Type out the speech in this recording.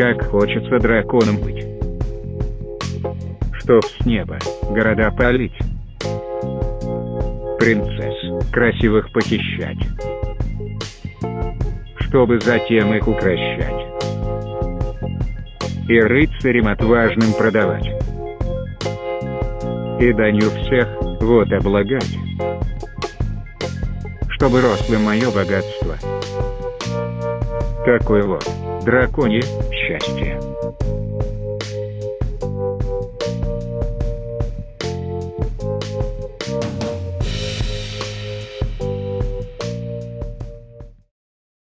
Как хочется драконом быть. Чтоб с неба города палить. Принцесс красивых похищать. Чтобы затем их укращать. И рыцарям отважным продавать. И данью всех вот облагать. Чтобы росло мое богатство. Такое вот драконье счастье.